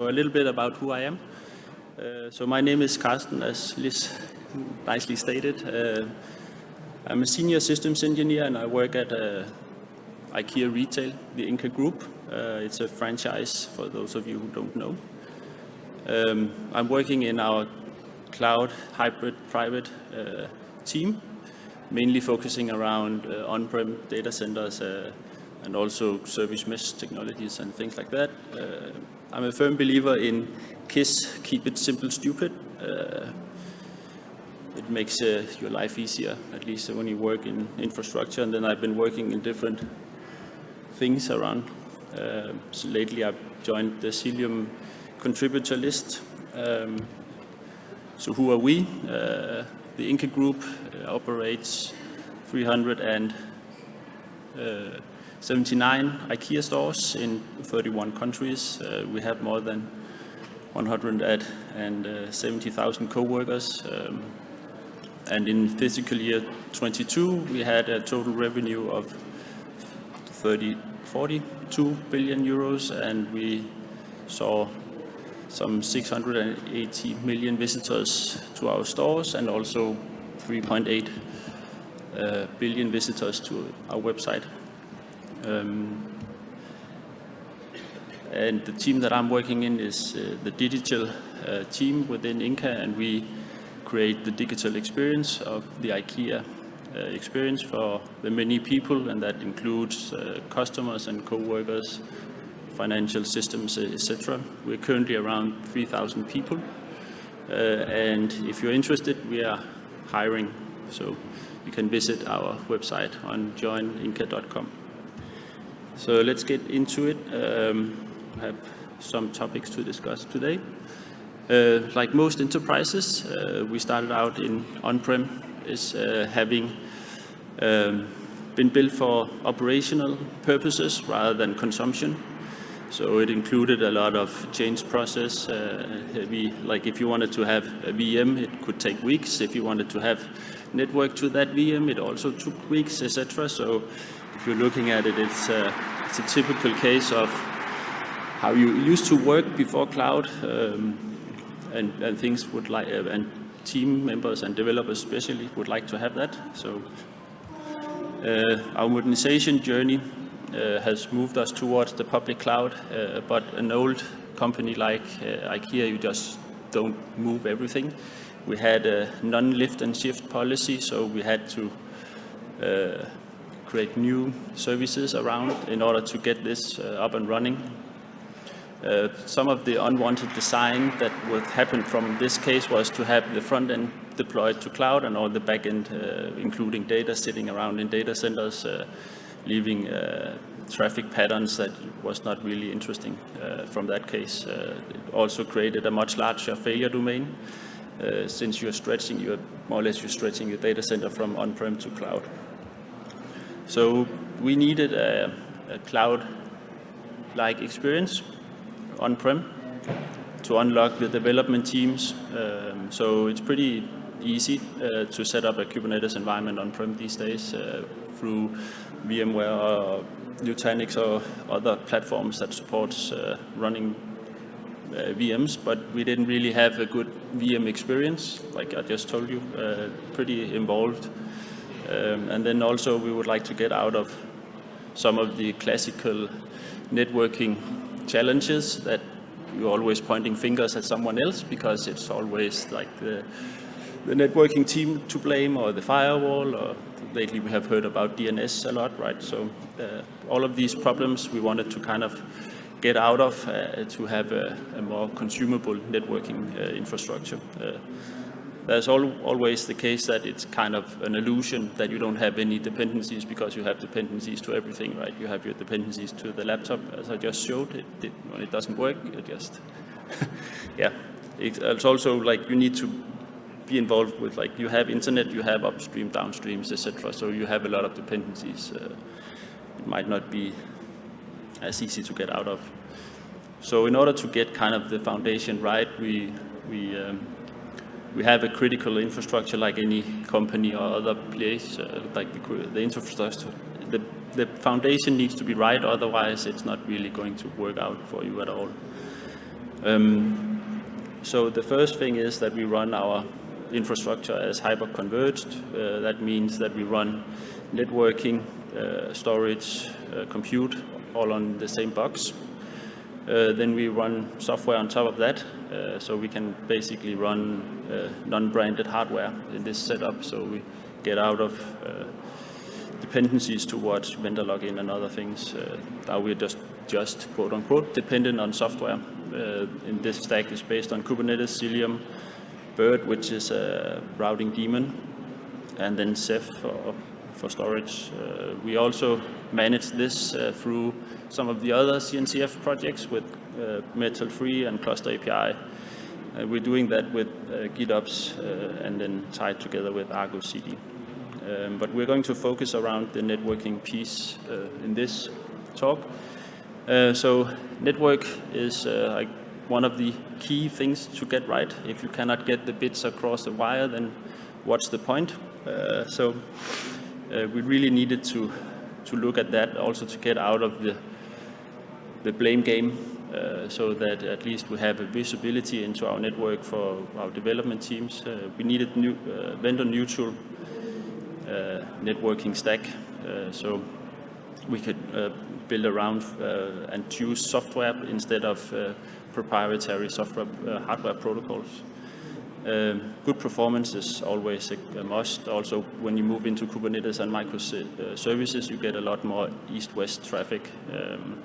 A little bit about who I am. Uh, so my name is Carsten, as Liz nicely stated. Uh, I'm a senior systems engineer and I work at uh, IKEA Retail, the Ingka Group. Uh, it's a franchise for those of you who don't know. Um, I'm working in our cloud hybrid private uh, team, mainly focusing around uh, on-prem data centers and also service mesh technologies and things like that. Uh, I'm a firm believer in KISS, keep it simple, stupid. Uh, it makes uh, your life easier, at least when you work in infrastructure. And then I've been working in different things around. Uh, so lately I've joined the Cilium contributor list. Um, so who are we? Uh, the Ingka Group uh, operates 300 and 79 IKEA stores in 31 countries. Uh, we have more than 170,000 co-workers. Um, and in fiscal year 22, we had a total revenue of 30, 42 billion euros, and we saw some 680 million visitors to our stores and also 3.8 uh, billion visitors to our website. Um, and the team that I'm working in is uh, the digital uh, team within Ingka, and we create the digital experience of the IKEA uh, experience for the many people, and that includes uh, customers and co-workers, financial systems, etc. We're currently around 3,000 people, uh, and if you're interested, we are hiring, so you can visit our website on joininca.com. So let's get into it. Um, I have some topics to discuss today. Uh, like most enterprises, uh, we started out in on-prem is uh, having um, been built for operational purposes rather than consumption. So it included a lot of change process. Uh, like if you wanted to have a VM, it could take weeks. If you wanted to have network to that VM, it also took weeks, etc. So if you're looking at it, it's, uh, it's a typical case of how you used to work before cloud, um, and, and, things would like, uh, and team members and developers especially would like to have that. So uh, our modernization journey uh, has moved us towards the public cloud, uh, but an old company like uh, IKEA, you just don't move everything. We had a non-lift and shift policy, so we had to uh, create new services around in order to get this uh, up and running. Uh, some of the unwanted design that would happen from this case was to have the front end deployed to cloud and all the back end, uh, including data sitting around in data centers, uh, leaving uh, traffic patterns that was not really interesting uh, from that case. it also created a much larger failure domain. since you're stretching, you're more or less you're stretching your data center from on-prem to cloud. So we needed a, a cloud-like experience on-prem to unlock the development teams. Um, so it's pretty easy uh, to set up a Kubernetes environment on-prem these days uh, through VMware or Nutanix or other platforms that supports uh, running uh, VMs, but we didn't really have a good VM experience, like I just told you, uh, pretty involved. Um, and then also we would like to get out of some of the classical networking challenges that you're always pointing fingers at someone else because it's always like the, the networking team to blame or the firewall or lately we have heard about DNS a lot, right? So uh, all of these problems we wanted to kind of get out of uh, to have a, a, more consumable networking uh, infrastructure. There's al always the case that it's kind of an illusion that you don't have any dependencies because you have dependencies to everything, right? You have your dependencies to the laptop, as I just showed. It, it when it doesn't work, it just, yeah. It's also like you need to be involved with like you have internet, you have upstream, downstreams, etc. So you have a lot of dependencies. Uh, it might not be as easy to get out of. So in order to get kind of the foundation right, we we um, we have a critical infrastructure like any company or other place, uh, like the, the infrastructure. The, the foundation needs to be right, otherwise it's not really going to work out for you at all. Um, so the first thing is that we run our infrastructure as hyper-converged. Uh, that means that we run networking, uh, storage, uh, compute all on the same box. Uh, then we run software on top of that, so we can basically run uh, non-branded hardware in this setup. So we get out of dependencies towards vendor login and other things. now we're just, just quote unquote dependent on software. in this stack is based on Kubernetes, Cilium, Bird, which is a routing daemon, and then Ceph for, for storage. Uh, we also manage this uh, through some of the other CNCF projects with uh, Metal3 and Cluster API. Uh, we're doing that with uh, GitOps and then tied together with Argo CD. Um, but we're going to focus around the networking piece in this talk. so network is like one of the key things to get right. If you cannot get the bits across the wire, then what's the point? Uh, so uh, we really needed to to look at that also to get out of the the blame game so that at least we have a visibility into our network for our development teams. Uh, we needed new uh, vendor neutral uh, networking stack so we could build around and choose software instead of proprietary software uh, hardware protocols. Um, good performance is always a, a, must. Also, when you move into Kubernetes and microservices, you get a lot more east-west traffic. Um,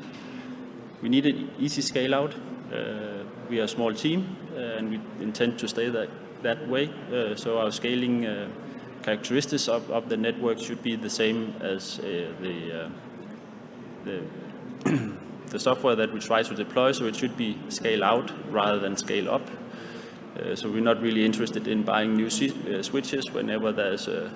we need an easy scale out. Uh, we are a small team, uh, and we intend to stay that, that way. Uh, so our scaling uh, characteristics of, of, the network should be the same as the, the the software that we try to deploy, so it should be scale out rather than scale up. Uh, so we're not really interested in buying new uh, switches whenever there's a,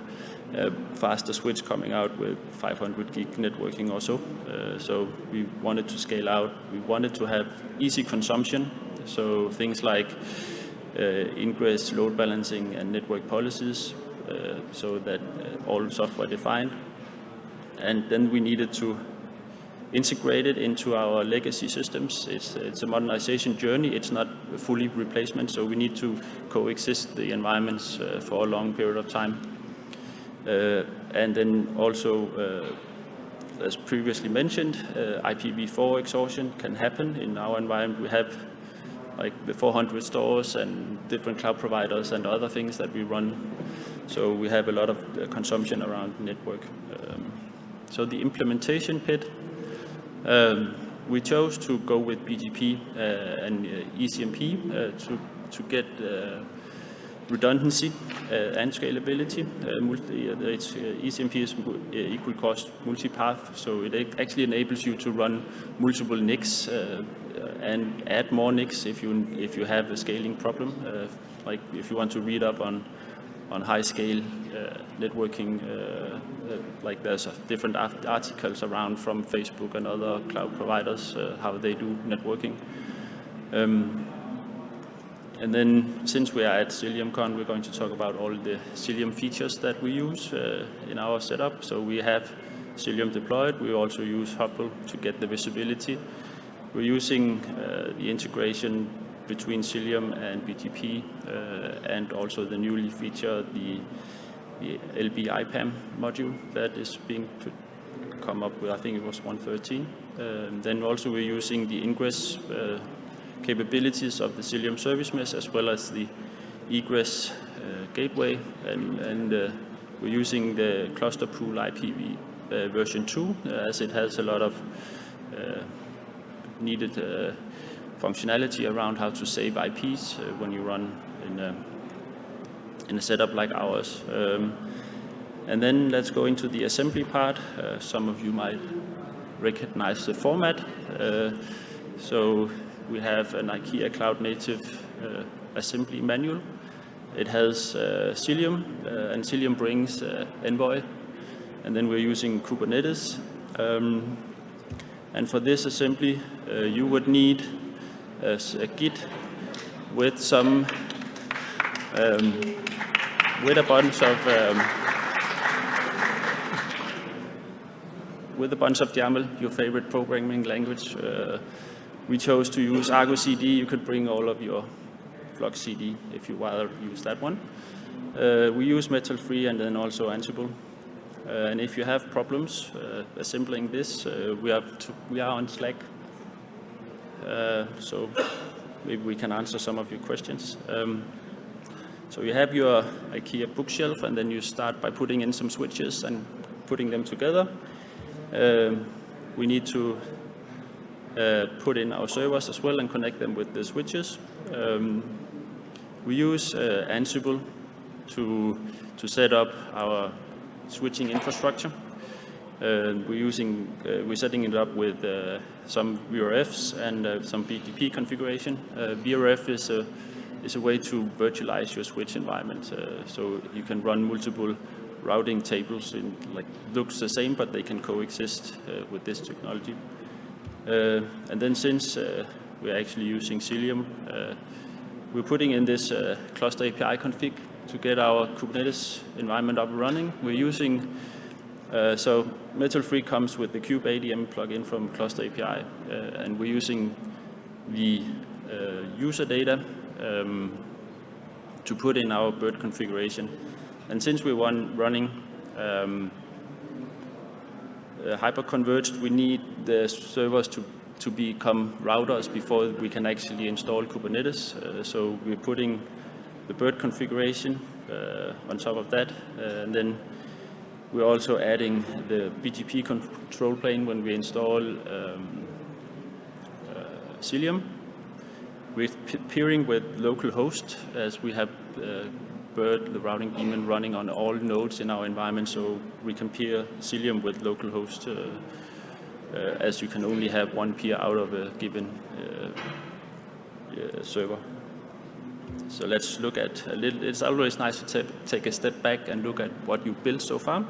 a, faster switch coming out with 500 gig networking or so. Uh, so we wanted to scale out. We wanted to have easy consumption, so things like uh, ingress, load balancing, and network policies, uh, so that uh, all software defined. And then we needed to integrate it into our legacy systems. It's, it's a modernization journey. It's not fully replacement, so we need to coexist the environments uh, for a long period of time. Uh, and then also, uh, as previously mentioned, uh, IPv4 exhaustion can happen in our environment. We have like the 400 stores and different cloud providers and other things that we run. So we have a lot of consumption around network. Um, so the implementation pit um, we chose to go with BGP uh, and uh, ECMP uh, to, to get redundancy and scalability. Multi, it's, ECMP is equal cost multipath, so it actually enables you to run multiple NICs and add more NICs if you if you have a scaling problem. Uh, like if you want to read up on on high scale uh, networking, uh, uh, like there's different articles around from Facebook and other cloud providers, how they do networking. Um, and then since we are at CiliumCon, we're going to talk about all the Cilium features that we use uh, in our setup. So we have Cilium deployed. We also use Hubble to get the visibility. We're using uh, the integration between Cilium and BGP, uh, and also the newly featured the, the LB IPAM module that is being come up with, I think it was 113. Um, then also we're using the ingress uh, capabilities of the Cilium service mesh as well as the egress uh, gateway and, and uh, we're using the cluster pool IPAM uh, version 2 uh, as it has a lot of needed functionality around how to save IPs uh, when you run in a, in a setup like ours. Um, and then let's go into the assembly part. Uh, some of you might recognize the format. Uh, so we have an IKEA Cloud Native uh, assembly manual. It has uh, Cilium, uh, and Cilium brings Envoy. And then we're using Kubernetes. Um, and for this assembly, you would need as a Git with some um, with a bunch of um, with a bunch of YAML, your favorite programming language, uh, we chose to use Argo CD. You could bring all of your Flux CD if you rather use that one. Uh, we use Metal3 and then also Ansible. Uh, and if you have problems uh, assembling this, uh, we, have to, we are on Slack. Uh, so maybe we can answer some of your questions. Um, so you have your IKEA bookshelf and then you start by putting in some switches and putting them together. Um, we need to uh, put in our servers as well and connect them with the switches. Um, we use uh, Ansible to, to set up our switching infrastructure. Uh, we're using, uh, we're setting it up with uh, some VRFs and uh, some BGP configuration. VRF is a, is a way to virtualize your switch environment. So you can run multiple routing tables in like looks the same, but they can coexist with this technology. And then since we're actually using Cilium, we're putting in this cluster API config to get our Kubernetes environment up and running. We're using, uh, so Metal3 comes with the Kube ADM plugin from Cluster API, uh, and we're using the uh, user data um, to put in our bird configuration. And since we're one running um, uh, hyper-converged, we need the servers to, to become routers before we can actually install Kubernetes. Uh, so we're putting the bird configuration uh, on top of that. Uh, and then we're also adding the BGP control plane when we install um, uh, Cilium. We're peering with localhost as we have Bird, the routing daemon, running on all nodes in our environment, so we can peer Cilium with localhost uh, uh, as you can only have one peer out of a given uh, server. So let's look at a little, it's always nice to take a step back and look at what you built so far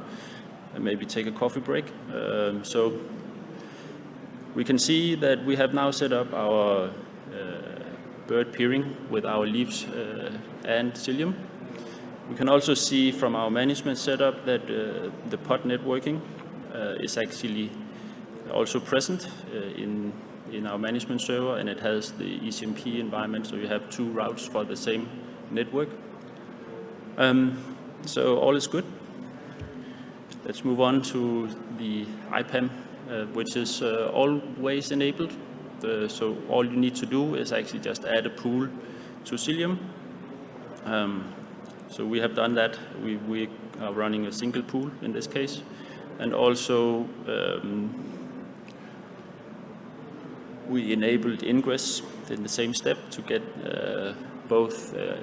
and maybe take a coffee break. Um, so we can see that we have now set up our uh, bird peering with our leaves uh, and Cilium. We can also see from our management setup that uh, the pod networking uh, is actually also present uh, in in our management server and it has the ECMP environment, so you have two routes for the same network. Um, so all is good. Let's move on to the IPAM, uh, which is uh, always enabled. So all you need to do is actually just add a pool to Cilium. Um, so we have done that. We, we, are running a single pool in this case. And also um, we enabled ingress in the same step to get uh, both uh,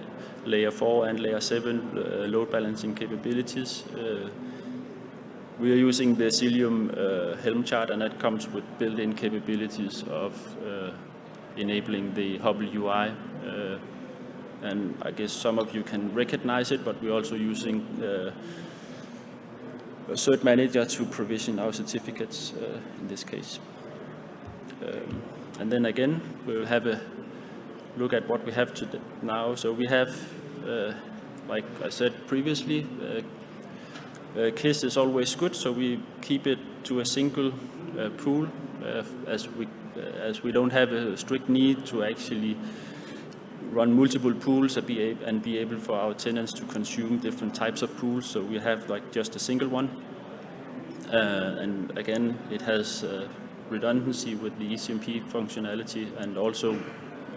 layer 4 and layer 7 uh, load balancing capabilities. Uh, we are using the Cilium uh, Helm chart and that comes with built-in capabilities of uh, enabling the Hubble UI. And I guess some of you can recognize it, but we're also using a cert manager to provision our certificates in this case. Um, and then again, we'll have a look at what we have to now. So we have, uh, like I said previously, uh, uh, KISS is always good, so we keep it to a single uh, pool uh, as we uh, as we don't have a strict need to actually run multiple pools and be, and be able for our tenants to consume different types of pools. So we have like just a single one. and again, it has redundancy with the ECMP functionality and also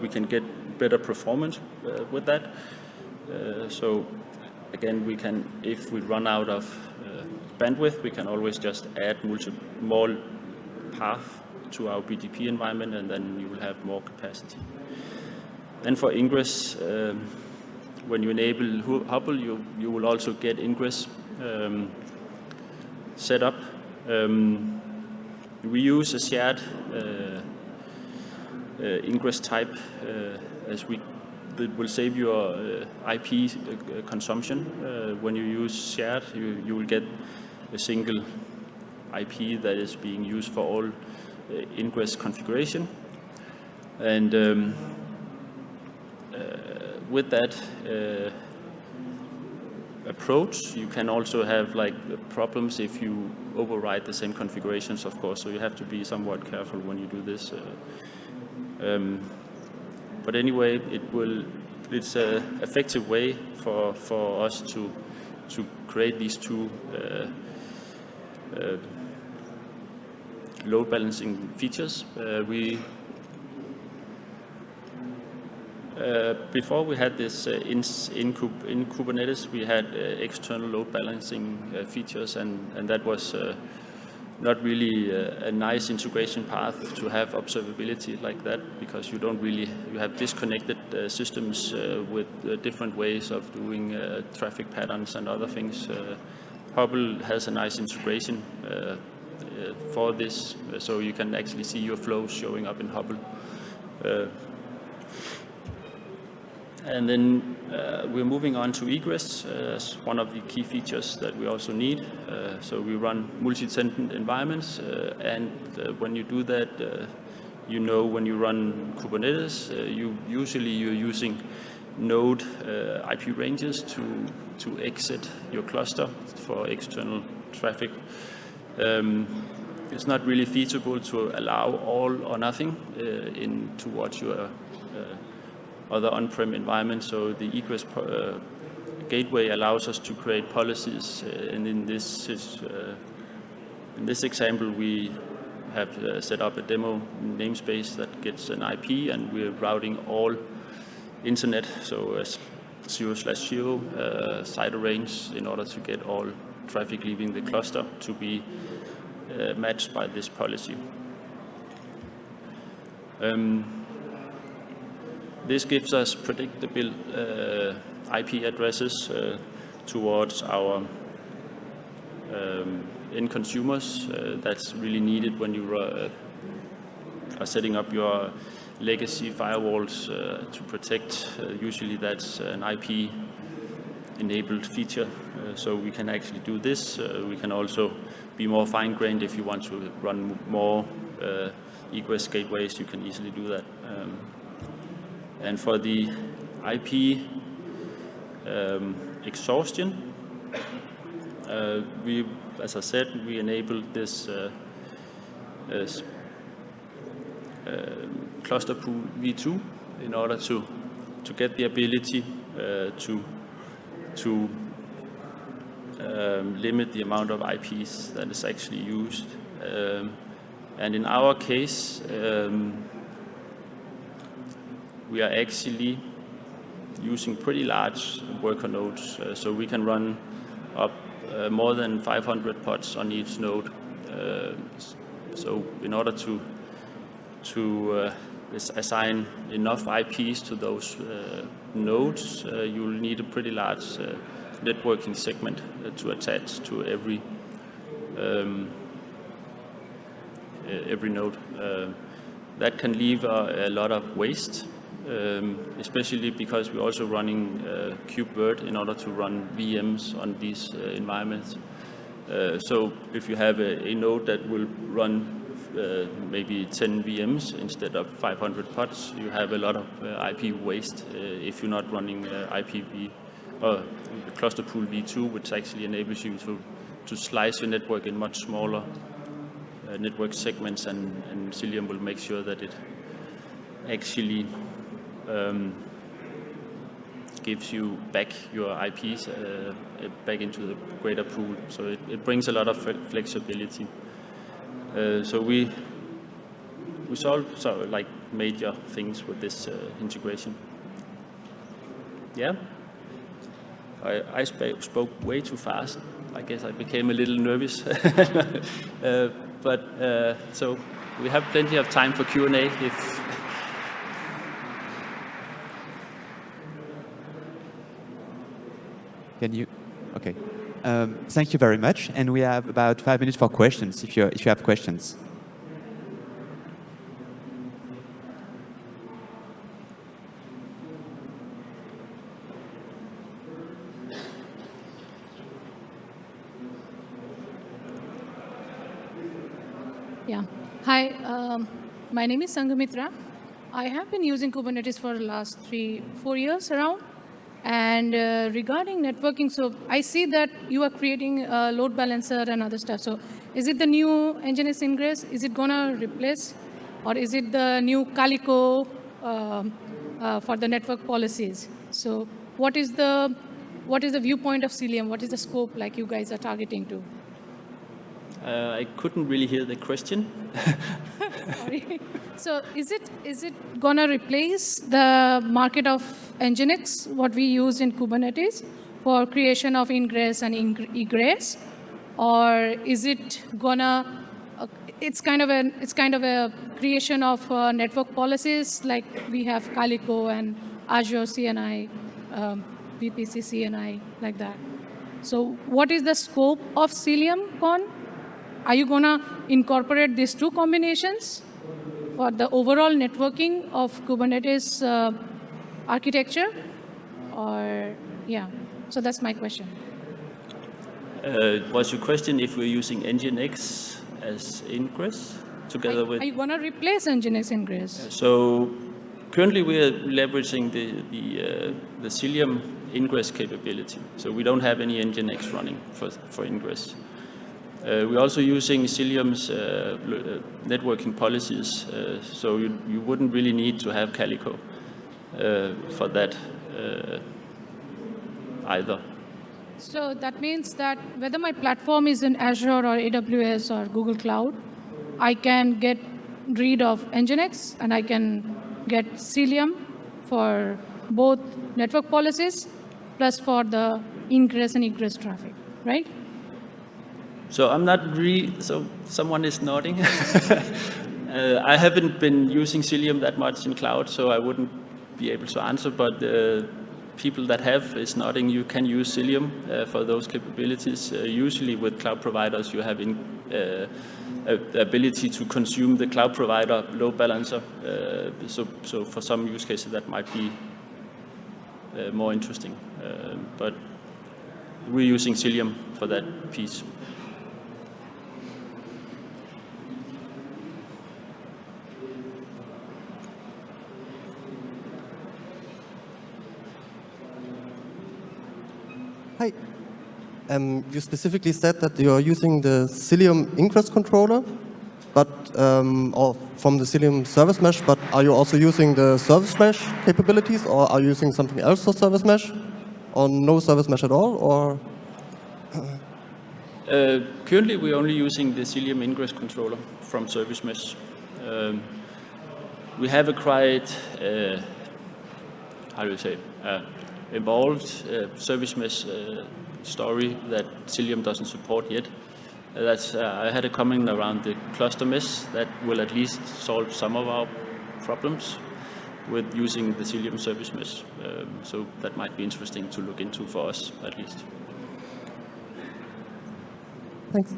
we can get better performance uh, with that. Uh, so again, we can, if we run out of uh, bandwidth, we can always just add more path to our BGP environment and then you will have more capacity. Then for ingress, um, when you enable Hubble, you, you will also get ingress um, set up. Um, we use a shared uh, uh, ingress type uh, as we that will save your IP consumption. when you use shared, you, you will get a single IP that is being used for all ingress configuration. And um, with that, approach. You can also have like problems if you override the same configurations, of course. So you have to be somewhat careful when you do this. Uh, Um, but anyway, it will, it's an effective way for, for us to, to create these two uh, uh, load balancing features. Uh, we uh, before we had this uh, in, in, in, Kubernetes, we had uh, external load balancing features, and, and that was not really a, nice integration path to have observability like that because you don't really, you have disconnected uh, systems uh, with uh, different ways of doing traffic patterns and other things. Hubble has a nice integration for this, so you can actually see your flows showing up in Hubble. And then uh, we're moving on to egress uh, as one of the key features that we also need. Uh, so we run multi-tenant environments, uh, and uh, when you do that, uh, you know when you run Kubernetes, you usually you're using node IP ranges to to exit your cluster for external traffic. Um, it's not really feasible to allow all or nothing in towards your other on-prem environments. So the egress uh, gateway allows us to create policies. Uh, and in this, uh, in this example, we have uh, set up a demo namespace that gets an IP and we're routing all internet, so zero slash zero CIDR range in order to get all traffic leaving the cluster to be matched by this policy. Um, this gives us predictable uh, IP addresses uh, towards our um, end consumers. Uh, that's really needed when you uh, are setting up your legacy firewalls uh, to protect. Uh, usually that's an IP enabled feature. so we can actually do this. we can also be more fine-grained if you want to run more egress gateways, you can easily do that. Um, and for the IP um, exhaustion, uh, we, as I said, we enabled this uh, uh, cluster pool v2 in order to to get the ability uh, to to um, limit the amount of IPs that is actually used. Um, and in our case, um, we are actually using pretty large worker nodes. Uh, so we can run up uh, more than 500 pods on each node. Uh, so in order to, to uh, assign enough IPs to those uh, nodes, uh, you'll need a pretty large networking segment to attach to every um, every node. that can leave a, a lot of waste um, especially because we're also running uh, KubeVirt in order to run VMs on these uh, environments. Uh, so if you have a, a node that will run uh, maybe 10 VMs instead of 500 pods, you have a lot of uh, IP waste uh, if you're not running IPAM or cluster pool v2, which actually enables you to, to slice your network in much smaller network segments and, and Cilium will make sure that it actually um, gives you back your IPs uh, back into the greater pool. So it, it brings a lot of flexibility. Uh, so we we solve so like major things with this uh, integration. Yeah, I, I sp spoke way too fast. I guess I became a little nervous. Uh, but uh, so we have plenty of time for Q&A if Can you? Okay. Um, thank you very much. And we have about five minutes for questions, if you, if you have questions. Yeah. Hi, um, my name is Sangamitra. I have been using Kubernetes for the last three, four years around. And uh, regarding networking, so I see that you are creating a load balancer and other stuff. So is it the new Nginx Ingress? Is it going to replace or is it the new Calico um, uh, for the network policies? So what is the what is the viewpoint of Cilium? What is the scope like you guys are targeting to? Uh, I couldn't really hear the question. Sorry. So is it is it gonna replace the market of Nginx, what we use in Kubernetes, for creation of ingress and egress, or is it gonna? Uh, it's kind of a it's kind of a creation of uh, network policies like we have Calico and Azure CNI, um, VPC CNI like that. So what is the scope of Cilium Con? Are you gonna incorporate these two combinations for the overall networking of Kubernetes uh, architecture? Or, yeah, so that's my question. Uh, was your question if we're using Nginx as ingress together with? Are you going to replace Nginx ingress? So currently we are leveraging the, the, uh, the Cilium ingress capability. So we don't have any Nginx running for, for ingress. Uh, we're also using Cilium's uh, uh, networking policies, uh, so you, you wouldn't really need to have Calico uh, for that uh, either. So that means that whether my platform is in Azure or AWS or Google Cloud, I can get rid of Nginx and I can get Cilium for both network policies plus for the ingress and egress traffic, right? So I'm not really, so someone is nodding. uh, I haven't been using Cilium that much in cloud, so I wouldn't be able to answer, but uh, people that have is nodding, you can use Cilium uh, for those capabilities. Uh, usually with cloud providers, you have in, uh, ability to consume the cloud provider load balancer. Uh, so, so for some use cases, that might be more interesting. but we're using Cilium for that piece. Um, you specifically said that you are using the Cilium ingress controller, but um, from the Cilium service mesh, but are you also using the service mesh capabilities, or are you using something else for service mesh, or no service mesh at all, or? Uh, currently, we're only using the Cilium ingress controller from service mesh. Um, we have acquired, uh, how do you say, uh, involved uh, service mesh uh, story that Cilium doesn't support yet. Uh, that's, I had a comment around the cluster mesh that will at least solve some of our problems with using the Cilium service mesh. Um, so that might be interesting to look into for us, at least. Thanks.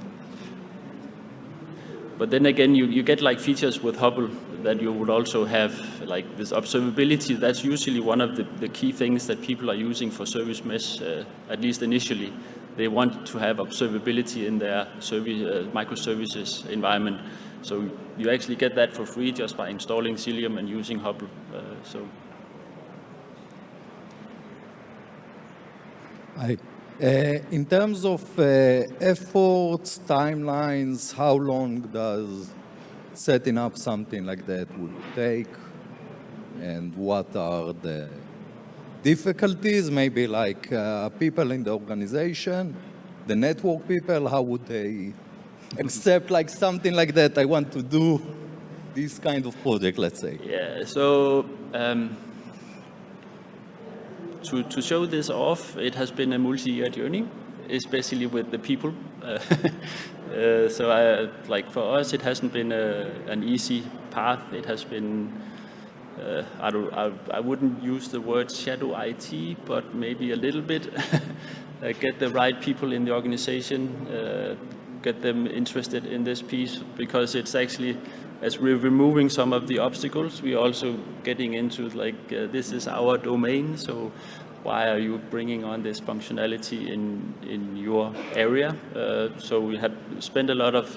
But then again, you, you get like features with Hubble that you would also have like this observability. That's usually one of the, the key things that people are using for service mesh, uh, at least initially. They want to have observability in their service, uh, microservices environment. So you actually get that for free just by installing Cilium and using Hubble. Uh, so. I, uh, in terms of uh, efforts, timelines, how long does setting up something like that would take and what are the difficulties, maybe like uh, people in the organization, the network people, how would they accept like something like that? I want to do this kind of project, let's say. Yeah, so um, to, to show this off, it has been a multi-year journey, especially with the people. Uh, so I, like for us, it hasn't been a, an easy path. It has been, uh, I, don't, I, I, wouldn't use the word shadow IT, but maybe a little bit. Uh, get the right people in the organization, get them interested in this piece, because it's actually, as we're removing some of the obstacles, we're also getting into like, uh, this is our domain, so why are you bringing on this functionality in, in your area? Uh, so we have spent a lot of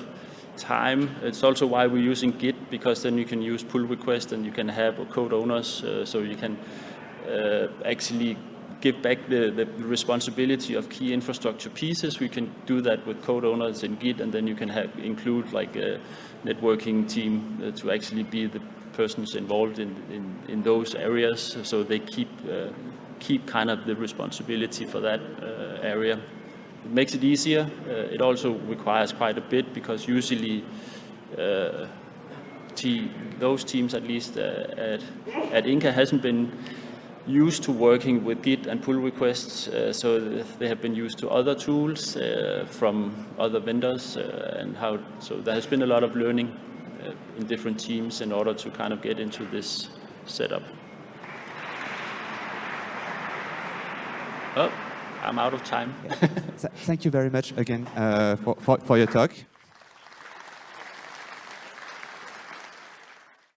time. It's also why we're using Git, because then you can use pull requests and you can have code owners, uh, so you can uh, actually give back the, the responsibility of key infrastructure pieces. We can do that with code owners in Git, and then you can have, include like a networking team uh, to actually be the persons involved in, in, in those areas, so they keep uh, keep kind of the responsibility for that uh, area. It makes it easier. Uh, it also requires quite a bit because usually uh, te those teams, at least at, at Ingka, hasn't been used to working with Git and pull requests, uh, so they have been used to other tools uh, from other vendors, uh, and how. So there has been a lot of learning in different teams in order to kind of get into this setup. Oh, I'm out of time. Th- Thank you very much again uh, for, for, for your talk.